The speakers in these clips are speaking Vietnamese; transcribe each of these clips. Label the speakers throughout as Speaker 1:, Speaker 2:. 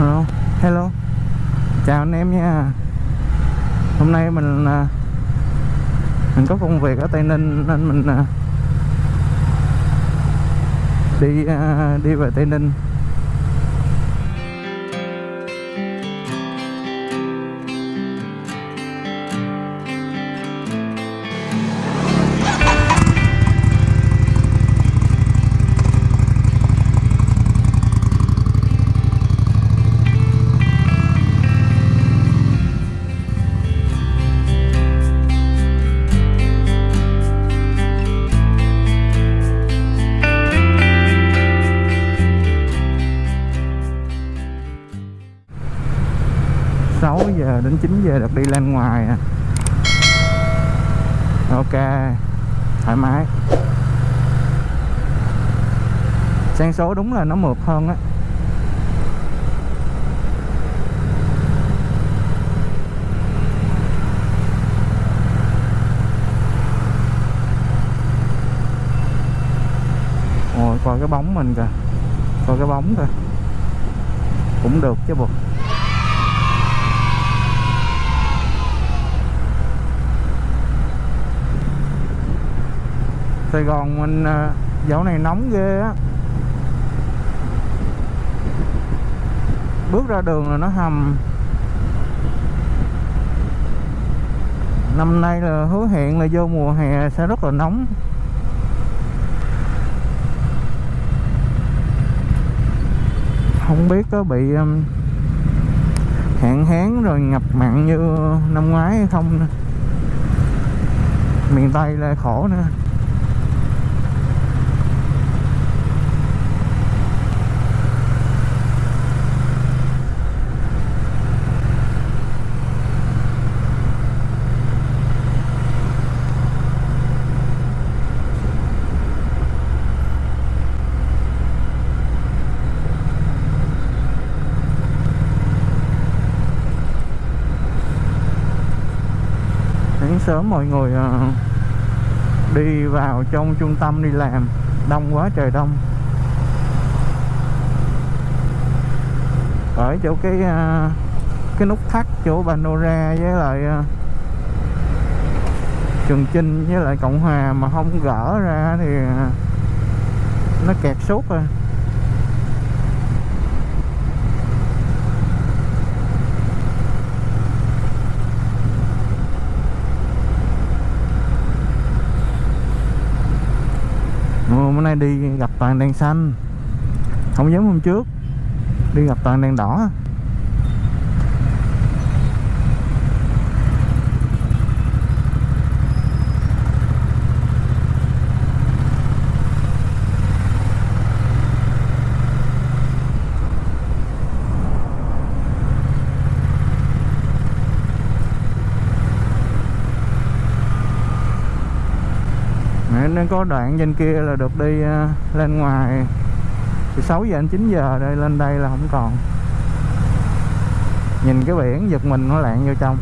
Speaker 1: Hello, hello. Chào anh em nha. Hôm nay mình à, Mình có công việc ở Tây Ninh Nên mình à, Đi à, đi về Tây Ninh. Giờ được đi lên ngoài à. Ok, Thoải mái. Sang số đúng là nó mượt hơn á. Coi cái bóng mình kìa. Coi cái bóng kìa. Cũng được chứ bộ. Sài Gòn mình ờ, dạo này nóng ghê á. Bước ra đường là nó hầm. Năm nay là hứa hẹn là vô mùa hè sẽ rất là nóng. Không biết có bị hạn hán rồi ngập mặn như năm ngoái hay không nữa. Miền Tây là khổ nữa sáng sớm mọi người ờ, đi vào trong trung tâm đi làm. Đông quá trời đông. Ở chỗ cái ờ, cái nút thắt chỗ Panora với lại ờ, Trường Chinh với lại Cộng Hòa mà không gỡ ra thì nó kẹt suốt rồi. Hôm bữa nay đi gặp toàn đèn xanh. Không giống hôm trước, Đi gặp toàn đèn đỏ. Nên có đoạn trên kia là được đi à, lên ngoài từ 6 giờ đến 9 giờ đây, lên đây là không còn. Nhìn cái biển giật mình nó lạng vô trong.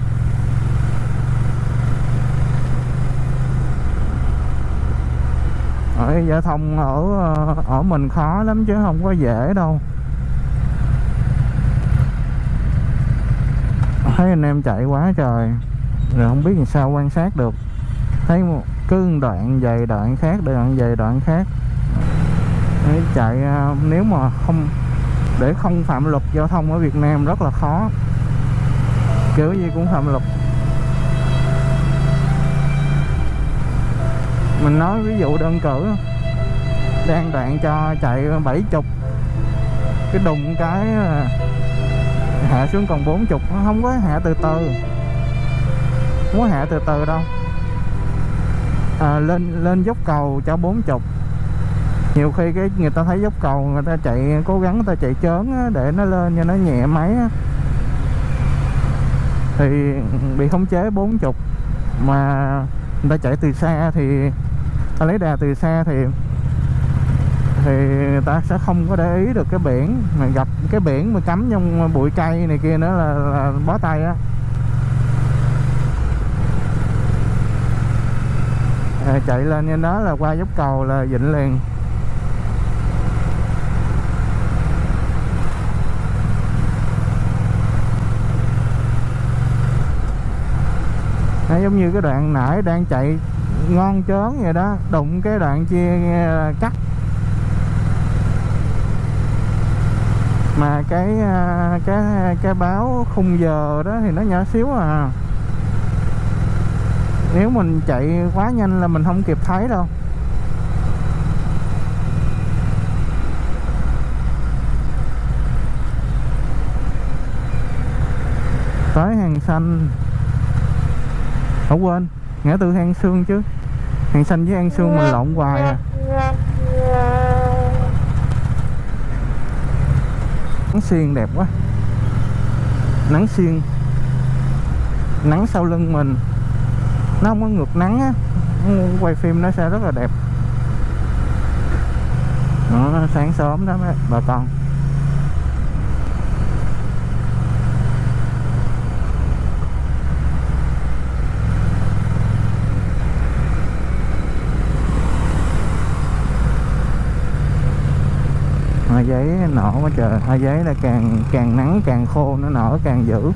Speaker 1: Ở giao thông ở à, ở mình khó lắm chứ không có dễ đâu. Thấy anh em chạy quá trời, rồi không biết làm sao quan sát được. Thấy một cứ đoạn về đoạn khác đoạn về đoạn khác. Đấy, chạy à, nếu mà không để không phạm luật giao thông ở Việt Nam rất là khó. Kiểu gì cũng phạm luật. Mình nói ví dụ đơn cử đang đoạn cho chạy 70 cái đùng cái à, hạ xuống còn 40 nó không có hạ từ từ. Không có hạ từ từ đâu à, lên lên dốc cầu cho 40 nhiều khi cái người ta thấy dốc cầu người ta chạy cố gắng người ta chạy chớn á, để nó lên cho nó nhẹ máy á. thì bị khống chế 40 mà người ta chạy từ xa thì ta lấy đà từ xa thì thì người ta sẽ không có để ý được cái biển. Mà gặp cái biển mà cắm trong bụi cây này kia nữa là, là bó tay á. à, chạy lên trên đó là qua dốc cầu là dịnh liền. À, giống như cái đoạn nãy đang chạy ngon chớn vậy đó đụng cái đoạn chia ờ, cắt. Mà cái ờ, cái cái báo khung giờ đó thì nó nhỏ xíu à nếu mình chạy quá nhanh là mình không kịp thấy đâu. Tới hàng xanh. Không quên, ngã tư hàng xương chứ. Hàng xanh với hàng xương mình lộn hoài à. Nắng xiên đẹp quá. Nắng xiên. Nắng sau lưng mình nó không có ngược nắng á. Quay phim nó sẽ rất là đẹp. Đó, sáng sớm đó mấy bà con. Hoa giấy nở quá trời. Hoa giấy là càng càng nắng càng khô nó nở càng dữ.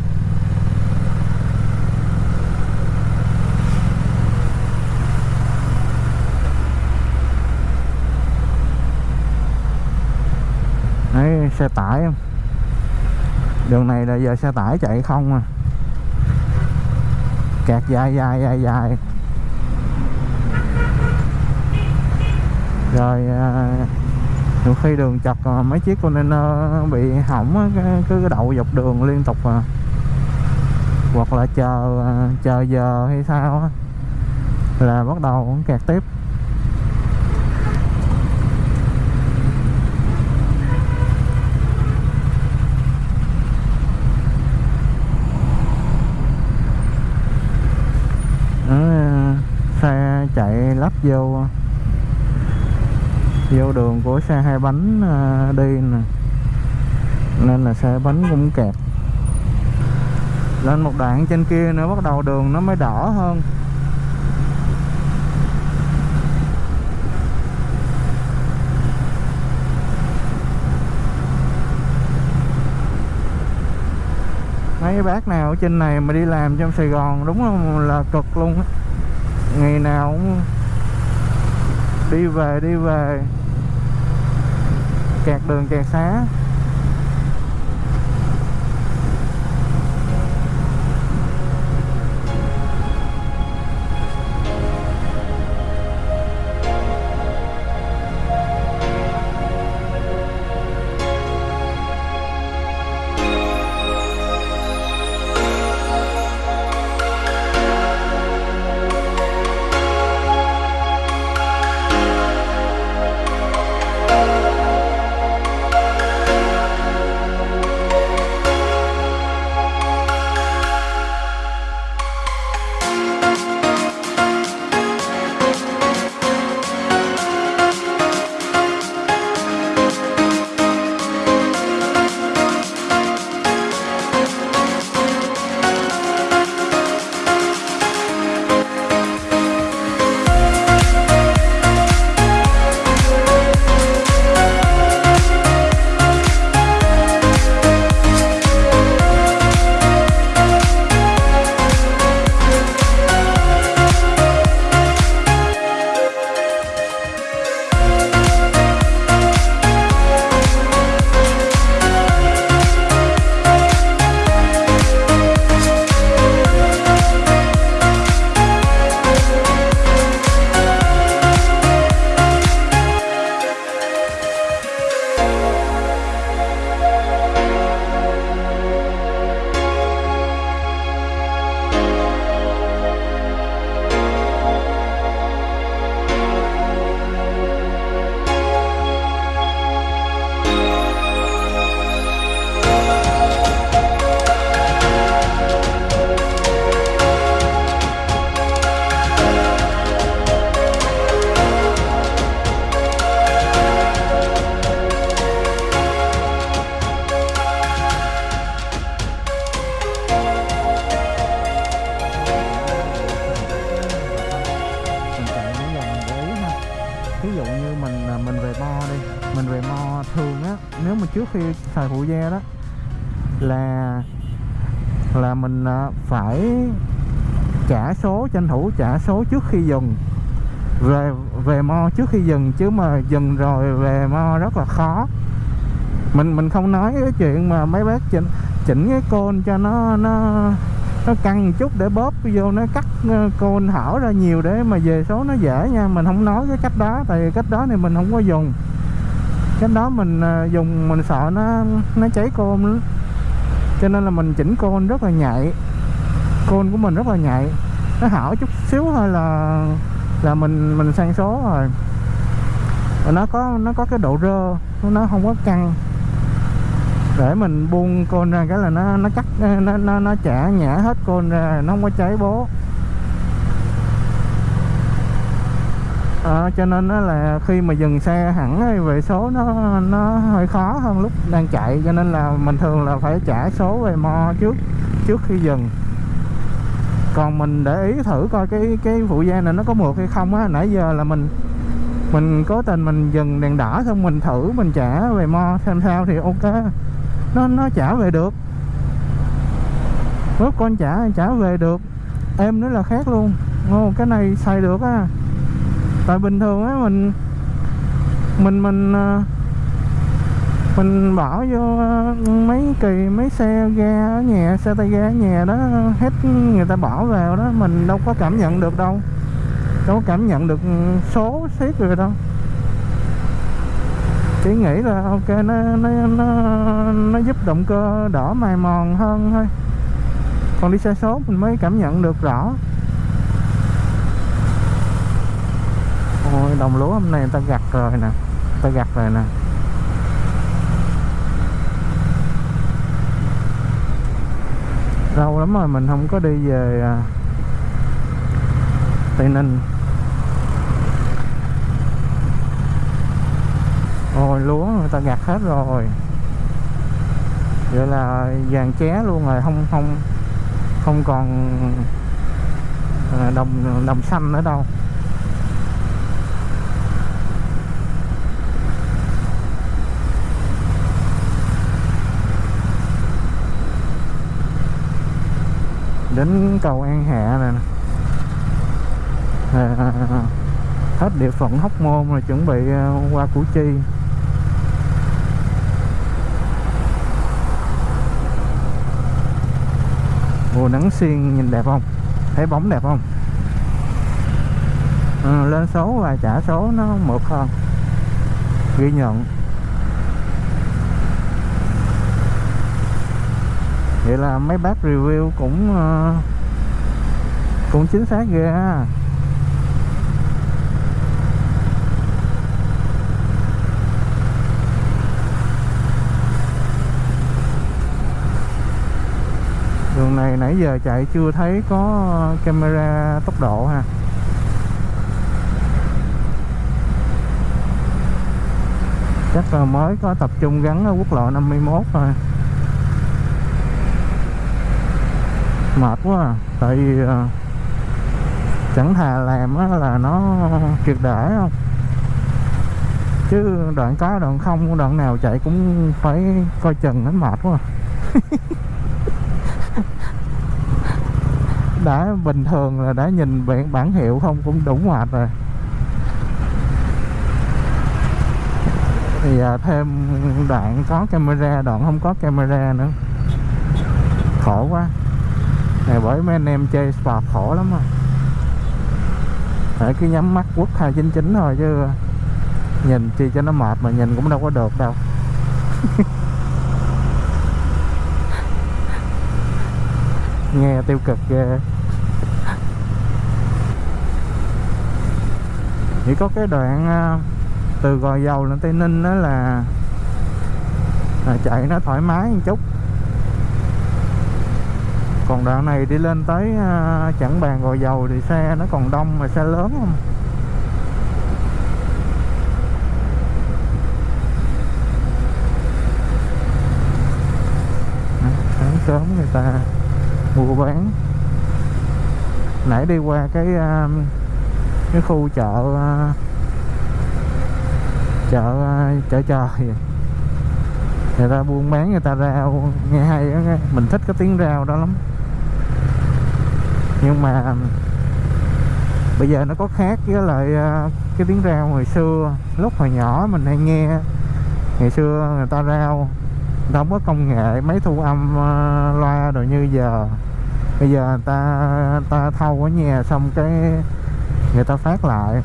Speaker 1: Xe tải không? Đường này là giờ xe tải chạy không à? Kẹt dài dài dài dài. Rồi à, nhiều khi đường chật mấy chiếc container bị hỏng cứ đậu dọc đường liên tục à. Hoặc là chờ à, chờ giờ hay sao á, là bắt đầu kẹt tiếp Đó, xe chạy lắp vô vô đường của xe hai bánh à, đi nè. Nên là xe bánh cũng kẹt. Lên một đoạn trên kia nữa bắt đầu đường nó mới đỏ hơn. Mấy bác nào ở trên này mà đi làm trong Sài Gòn đúng không là cực luôn á ngày nào cũng đi về đi về. Kẹt đường kẹt xá. Thủ trả số trước khi dừng. Về về mo trước khi dừng chứ mà dừng rồi về mo rất là khó. Mình mình không nói cái chuyện mà mấy bác chỉnh chỉnh cái côn cho nó nó nó căng chút để bóp vô, nó cắt ờ, côn hở ra nhiều để mà về số nó dễ nha. Mình không nói cái cách đó, tại vì cách đó thì mình không có dùng. Cách đó mình ờ, dùng, mình sợ nó nó cháy côn cho nên là mình chỉnh côn rất là nhạy. Côn của mình rất là nhạy nó hở chút xíu thôi là là mình mình sang số rồi. Và nó có nó có cái độ rơ nó không có căng. Để mình buông côn ra cái là nó nó cắt nó nó nó chả nhả hết côn ra nó không có cháy bố. À, cho nên nó là khi mà dừng xe hẳn về số nó nó hơi khó hơn lúc đang chạy. Cho nên là mình thường là phải trả số về mo trước trước khi dừng còn mình để ý thử coi cái cái phụ gia này nó có mượt hay không á. Nãy giờ là mình mình cố tình mình dừng đèn đỏ xong mình thử, mình trả về mo xem sao thì ok. Nó nó trả về được. Lúc con trả trả về được. Em nữa là khác luôn. Ô cái này xài được á. Tại bình thường á, mình mình mình ờ, mình bỏ vô ờ, mấy kỳ, mấy xe ga ở nhà, xe tay ga ở nhà đó, hết người ta bỏ vào đó, mình đâu có cảm nhận được đâu. Đâu có cảm nhận được ừ, số xiết rồi đâu. Chỉ nghĩ là, ok, nó nó nó nó giúp động cơ đỡ mài mòn hơn thôi. Còn đi xe số mình mới cảm nhận được rõ. Ôi, đồng lúa hôm nay người ta gặt rồi nè, người ta gặt rồi nè. Lâu lắm rồi mình không có đi về à, tây ninh. Ôi, lúa người ta gặt hết rồi. Vậy là vàng ché luôn rồi, không không không còn à, đồng đồng xanh nữa đâu. Đến cầu An Hạ nè. À, hết địa phận Hóc Môn rồi chuẩn bị à, qua Củ Chi. Mùa nắng xiên nhìn đẹp không? Thấy bóng đẹp không? À, lên số và trả số nó mượt hơn. Ghi nhận. Vậy là mấy bác review cũng ờ, cũng chính xác ghê ha. Đường này nãy giờ chạy chưa thấy có camera tốc độ ha. Chắc là mới có tập trung gắn ở quốc lộ 51 thôi. Mệt quá à. tại vì uh, chẳng thà làm á là nó triệt để không chứ đoạn có đoạn không đoạn nào chạy cũng phải coi chừng nó mệt quá à. đã bình thường là đã nhìn bản bản hiệu không cũng đủ mệt rồi thì à, thêm đoạn có camera đoạn không có camera nữa khổ quá này bởi mấy anh em chơi spa khổ lắm rồi phải cứ nhắm mắt quất 299 thôi chứ à, nhìn chi cho nó mệt mà nhìn cũng đâu có được đâu. Nghe tiêu cực ghê. Chỉ có cái đoạn à, từ gò dầu lên tây ninh đó là, là chạy nó thoải mái một chút còn đoạn này đi lên tới à, chẳng bàn gò dầu thì xe nó còn đông mà xe lớn không? Sáng sớm người ta mua bán. Nãy đi qua cái à, cái khu chợ à, chợ à, chợ trời. Người ta buôn bán người ta rao nghe hay đó, mình thích cái tiếng rao đó lắm nhưng mà bây giờ nó có khác với lại à, cái tiếng rao hồi xưa. Lúc hồi nhỏ mình hay nghe, ngày xưa người ta rao, người ta không có công nghệ máy thu âm à, loa rồi như giờ. Bây giờ người ta người ta thâu ở nhà xong cái người ta phát lại.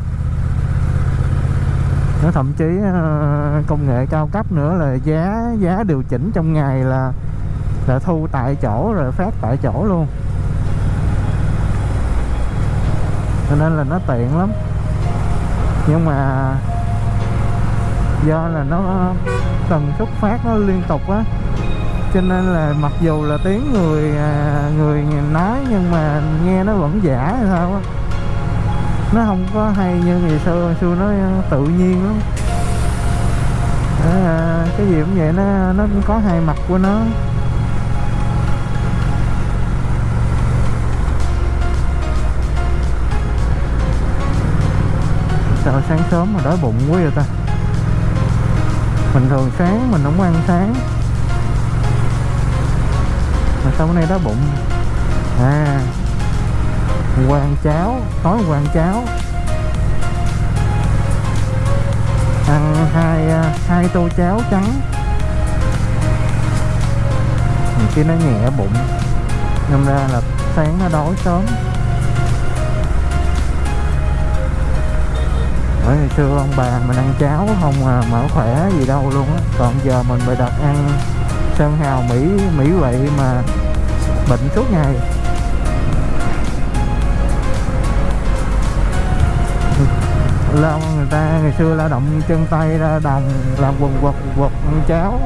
Speaker 1: Nó thậm chí à, công nghệ cao cấp nữa là giá giá điều chỉnh trong ngày là là thu tại chỗ rồi phát tại chỗ luôn. Cho nên là nó tiện lắm. Nhưng mà do là nó tần suất phát nó liên tục á. Cho nên là mặc dù là tiếng người à, người nói nhưng mà nghe nó vẫn giả hay sao á. Nó không có hay như ngày xưa ngày xưa nó tự nhiên lắm. À, cái gì cũng vậy nó nó cũng có hai mặt của nó. Sợ sáng sớm mà đói bụng quá vậy ta. Mình thường sáng mình không ăn sáng. Mà sao bữa nay đói bụng? À qua ăn cháo tối qua ăn cháo. Ăn hai à, hai tô cháo trắng. Kia nó nhẹ bụng. Nên ra là sáng nó đói sớm. Bởi ngày xưa ông bà mình ăn cháo không à, mở khỏe gì đâu luôn á. Còn giờ mình bị đặt ăn sơn hào mỹ mỹ vậy mà bệnh suốt ngày. Lao người ta ngày xưa lao động chân tay ra đồng làm quần quật quật ăn cháo.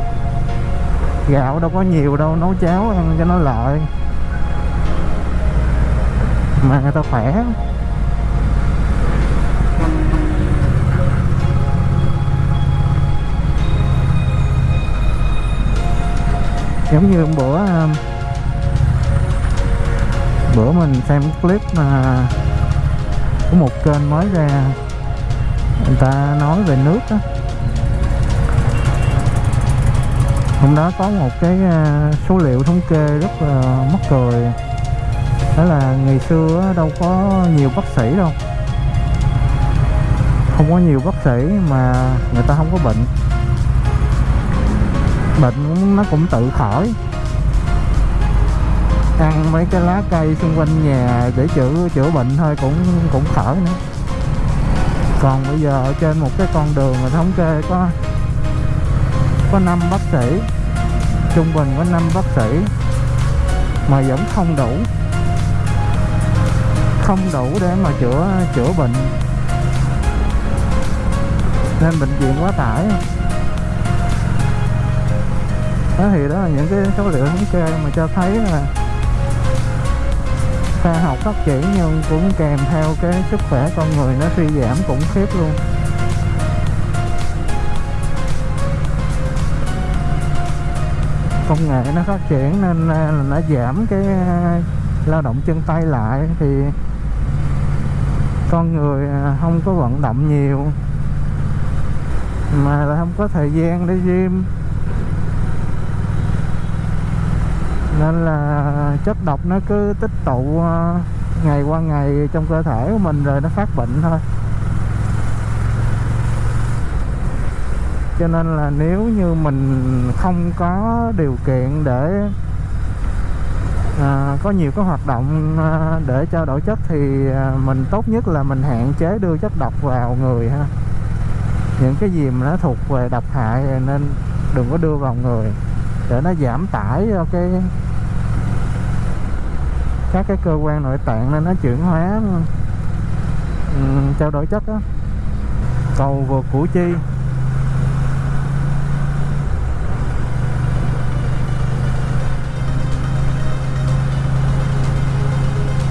Speaker 1: Gạo đâu có nhiều đâu nấu cháo ăn cho nó lợi. Mà người ta khỏe. Giống như bữa um, bữa mình xem clip mà có một kênh mới ra, người ta nói về nước đó hôm đó có một cái uh, số liệu thống kê rất là mắc cười. Đó là ngày xưa đâu có nhiều bác sĩ đâu. Không có nhiều bác sĩ mà người ta không có bệnh bệnh, nó cũng tự khỏi. Ăn mấy cái lá cây xung quanh nhà để chữa chữa bệnh thôi, cũng cũng khỏi nữa. Còn bây giờ ở trên một cái con đường mà thống kê có có năm bác sĩ, trung bình có năm bác sĩ mà vẫn không đủ. Không đủ để mà chữa chữa bệnh. Nên bệnh viện quá tải đó thì đó là những cái số liệu thống kê mà cho thấy là khoa học phát triển nhưng cũng kèm theo cái sức khỏe con người nó suy giảm khủng khiếp luôn. Công nghệ nó phát triển nên à, là nó giảm cái à, lao động chân tay lại thì con người à, không có vận động nhiều, mà là không có thời gian để gym. Nên là chất độc nó cứ tích tụ ờ, ngày qua ngày trong cơ thể của mình rồi nó phát bệnh thôi. Cho nên là nếu như mình không có điều kiện để à, có nhiều cái hoạt động à, để trao đổi chất thì à, mình tốt nhất là mình hạn chế đưa chất độc vào người ha. Những cái gì mà nó thuộc về độc hại nên đừng có đưa vào người để nó giảm tải cho cái các cái cơ quan nội tạng nên nó chuyển hóa. Um, trao đổi chất đó cầu vượt củ chi.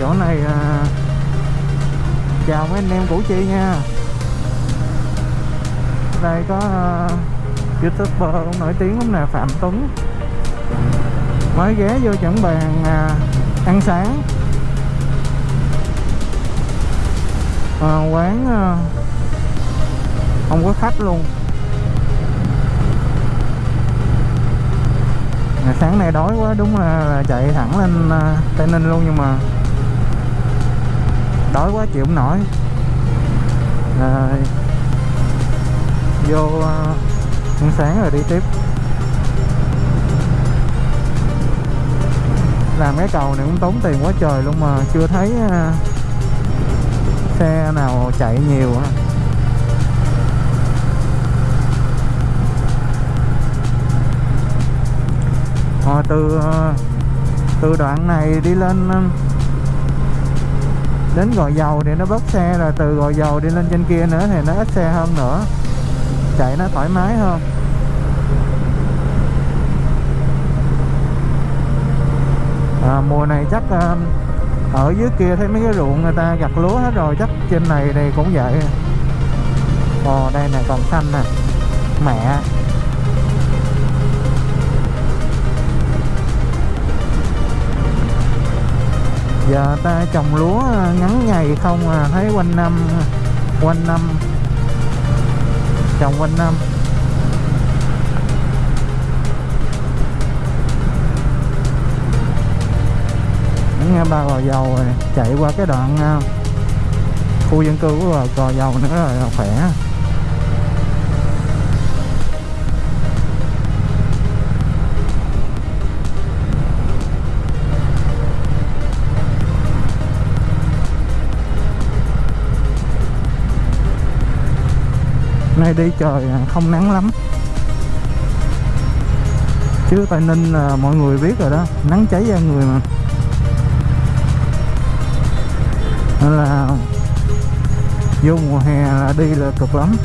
Speaker 1: Chỗ này uh, chào mấy anh em củ chi nha. Đây có uh, youtuber nổi tiếng lắm nè phạm tuấn. Mới ghé vô chẳng bàn à, ăn sáng. À, quán à, không có khách luôn. À, sáng nay đói quá đúng là, là chạy thẳng lên à, tây ninh luôn nhưng mà đói quá chịu không nổi. À, vô à, ăn sáng rồi đi tiếp. Làm cái cầu này cũng tốn tiền quá trời luôn mà chưa thấy à, xe nào chạy nhiều ha Rồi từ à, từ đoạn này đi lên à, đến gò dầu thì nó bớt xe, rồi từ gò dầu đi lên trên kia nữa thì nó ít xe hơn nữa. Chạy nó thoải mái hơn. À, mùa này chắc à, ở dưới kia thấy mấy cái ruộng người ta gặt lúa hết rồi chắc trên này đây cũng vậy. Ồ đây nè còn xanh nè. Mẹ. Giờ ta trồng lúa à, ngắn ngày không à thấy quanh năm quanh năm. Trồng quanh năm. Nghe ba gò dầu rồi chạy qua cái đoạn uh, khu dân cư của gò dầu nữa rồi à, khỏe. Nay đi trời à, không nắng lắm. Chứ tây ninh là mọi người biết rồi đó nắng cháy da người mà. Nên là vô mùa hè là đi là cực lắm.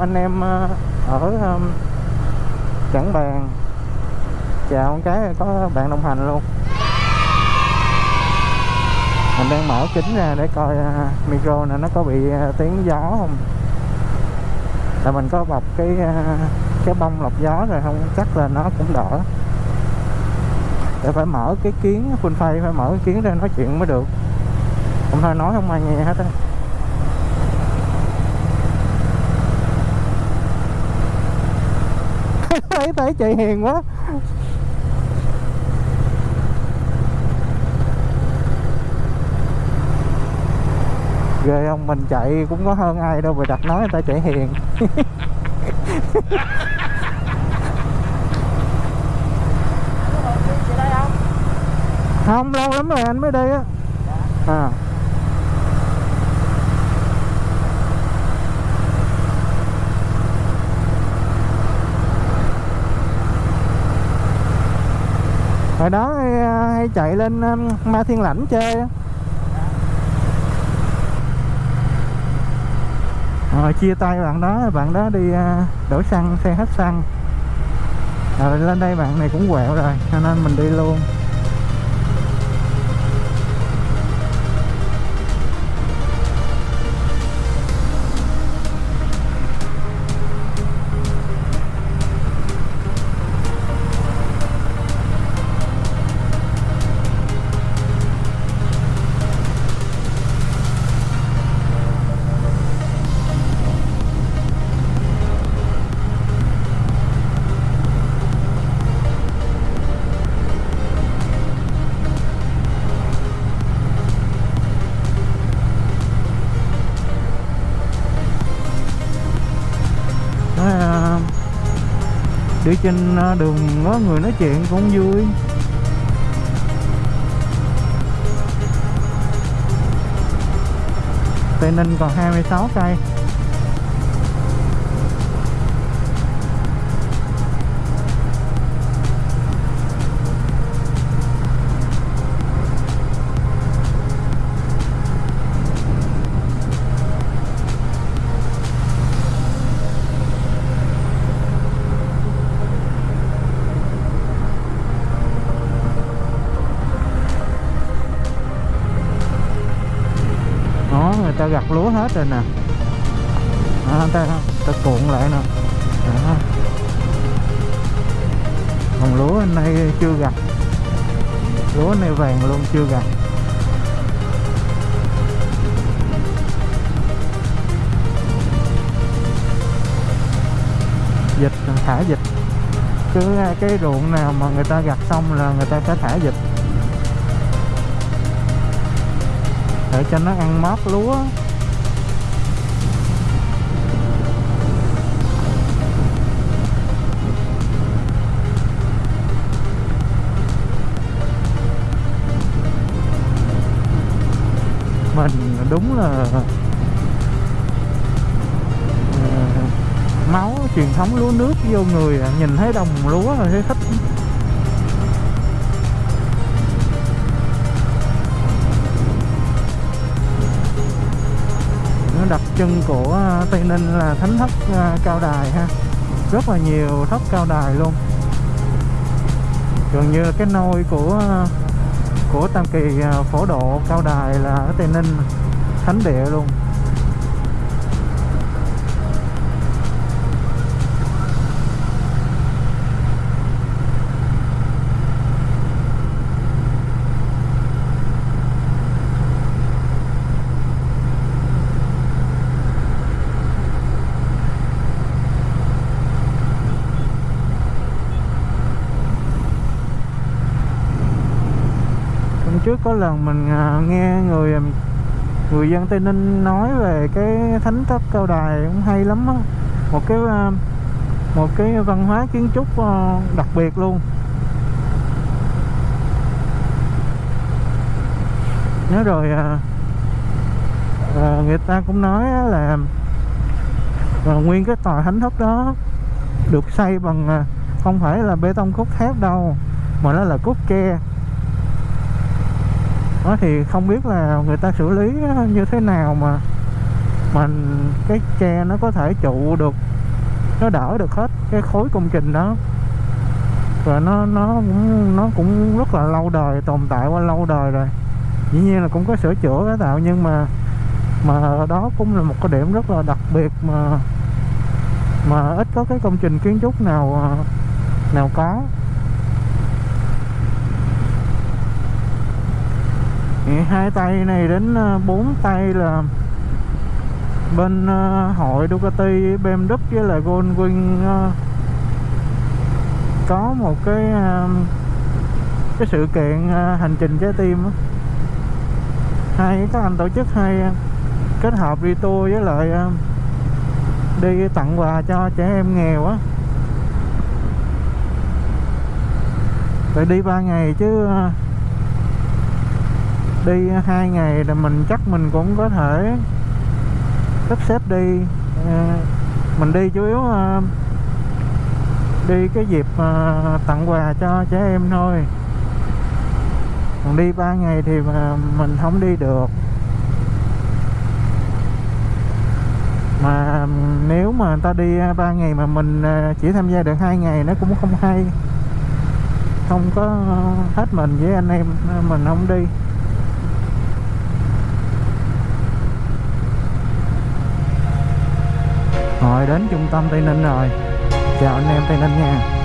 Speaker 1: Anh em ờ, ở um, Trảng Bàng. Chào một cái có bạn đồng hành luôn. Mình đang mở kính ra để coi ờ, micro này nó có bị ờ, tiếng gió không? Là mình có bọc cái cái bông lọc gió rồi không? Chắc là nó cũng đỡ. Để phải mở cái kiến phun phay phải mở cái kiến ra nói chuyện mới được. Không thôi nói không ai nghe hết á. Thấy thấy chạy hiền quá. Ghê không mình chạy cũng có hơn ai đâu mà đặt nói người ta chạy hiền. Không? Lâu lắm rồi anh mới đi á. À hồi đó hay, hay chạy lên ờ, ma thiên lãnh chơi rồi chia tay bạn đó bạn đó đi ờ, đổ xăng xe hết xăng. Rồi lên đây bạn này cũng quẹo rồi cho nên mình đi luôn. Đi trên à, đường có người nói chuyện cũng vui. Tây Ninh còn 26 cây. Ta gặt lúa hết rồi nè. À, ta, ta cuộn lại nè. Đó. còn lúa anh nay chưa gặt. Lúa này vàng luôn chưa gặt. Dịch thả dịch. Cứ cái ruộng nào mà người ta gặt xong là người ta sẽ thả dịch. Để cho nó ăn mót lúa mình đúng là ờ, máu truyền thống lúa nước vô người à. nhìn thấy đồng lúa là thấy thích đặc trưng của à, tây ninh là thánh thất à, cao đài ha. Rất là nhiều thất cao đài luôn. Gần như cái nôi của à, của tam kỳ phổ độ cao đài là ở tây ninh, thánh địa luôn hôm trước có lần mình à, nghe người à, người dân tây ninh nói về cái thánh thất cao đài cũng hay lắm á. Một cái à, một cái văn hóa kiến trúc đặc biệt luôn. Nhớ rồi à, người ta cũng nói là à, nguyên cái tòa thánh thất đó được xây bằng không phải là bê tông cốt thép đâu mà nó là cốt tre đó thì không biết là người ta xử lý như thế nào mà mà cái tre nó có thể trụ được, nó đỡ được hết cái khối công trình đó. Và nó nó cũng nó cũng rất là lâu đời, tồn tại qua lâu đời rồi. Dĩ nhiên là cũng có sửa chữa cái tạo, nhưng mà mà đó cũng là một cái điểm rất là đặc biệt mà mà ít có cái công trình kiến trúc nào à, nào có. Hai tay này đến ờ, bốn tay là bên ờ, hội Ducati BMW với là Goldwing ờ, có một cái cái sự kiện hành trình trái tim á. Hai các anh tổ chức hay kết hợp đi tour với lại đi tặng quà cho trẻ em nghèo á. Phải đi ba ngày chứ đi hai ngày là mình chắc mình cũng có thể sắp xếp đi. À, mình đi chủ yếu à, đi cái dịp à, tặng quà cho trẻ em thôi. Còn đi ba ngày thì mà mình không đi được. Mà nếu mà người ta đi ba ngày mà mình chỉ tham gia được hai ngày nó cũng không hay. Không có hết mình với anh em mình không đi. Rồi đến trung tâm tây ninh rồi. Chào anh em tây ninh nha.